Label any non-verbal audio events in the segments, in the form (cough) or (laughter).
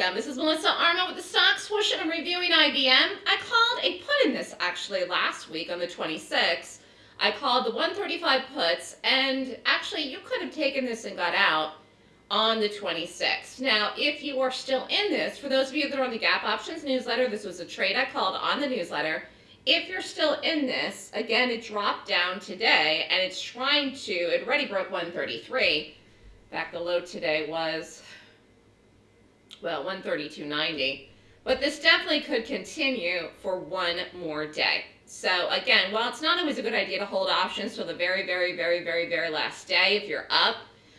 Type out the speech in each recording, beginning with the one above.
welcome. This is Melissa Armo with the Stock Swoosh, and I'm reviewing IBM. I called a put in this actually last week on the 26th. I called the 135 puts, and actually you could have taken this and got out on the 26th. Now, if you are still in this, for those of you that are on the Gap Options newsletter, this was a trade I called on the newsletter. If you're still in this, again, it dropped down today, and it's trying to, it already broke 133. In fact, the low today was well, 132.90. But this definitely could continue for one more day. So again, while it's not always a good idea to hold options till the very, very, very, very, very last day, if you're up,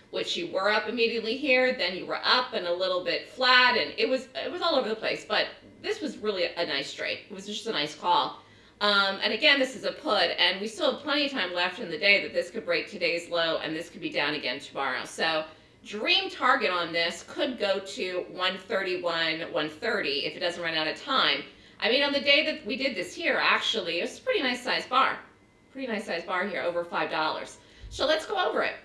which you were up immediately here, then you were up and a little bit flat, and it was it was all over the place. But this was really a nice trade. It was just a nice call. Um, and again, this is a put, and we still have plenty of time left in the day that this could break today's low, and this could be down again tomorrow. So Dream target on this could go to 131, 130 if it doesn't run out of time. I mean, on the day that we did this here, actually, it was a pretty nice size bar. Pretty nice size bar here, over $5. So let's go over it.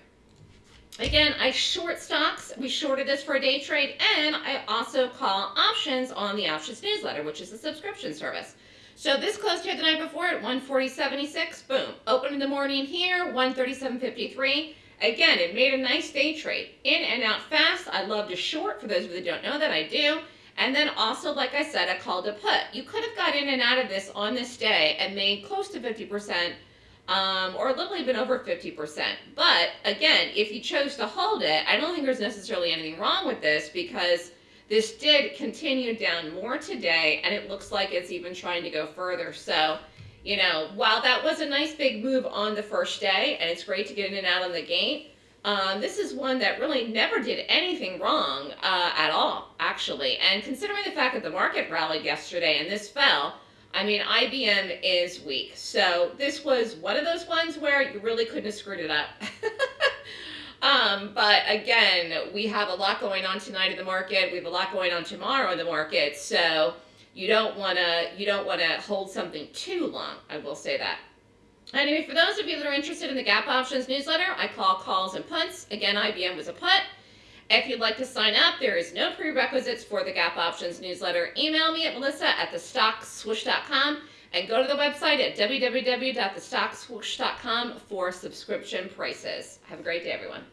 Again, I short stocks. We shorted this for a day trade, and I also call options on the Options newsletter, which is a subscription service. So this closed here the night before at 140.76. Boom. Open in the morning here, 137.53. Again, it made a nice day trade. In and out fast. I love to short. For those of you that don't know that, I do. And then also, like I said, I called a put. You could have got in and out of this on this day and made close to 50% um, or a little even over 50%. But again, if you chose to hold it, I don't think there's necessarily anything wrong with this because this did continue down more today and it looks like it's even trying to go further. So you know, while that was a nice big move on the first day, and it's great to get in and out on the gate, um, this is one that really never did anything wrong uh, at all, actually. And considering the fact that the market rallied yesterday and this fell, I mean, IBM is weak. So this was one of those ones where you really couldn't have screwed it up. (laughs) um, but again, we have a lot going on tonight in the market. We have a lot going on tomorrow in the market. So you don't want to you don't want to hold something too long. I will say that. Anyway, for those of you that are interested in the Gap Options newsletter, I call calls and puts. Again, IBM was a put. If you'd like to sign up, there is no prerequisites for the Gap Options newsletter. Email me at melissa at thestockswoosh.com and go to the website at www.thestockswoosh.com for subscription prices. Have a great day, everyone.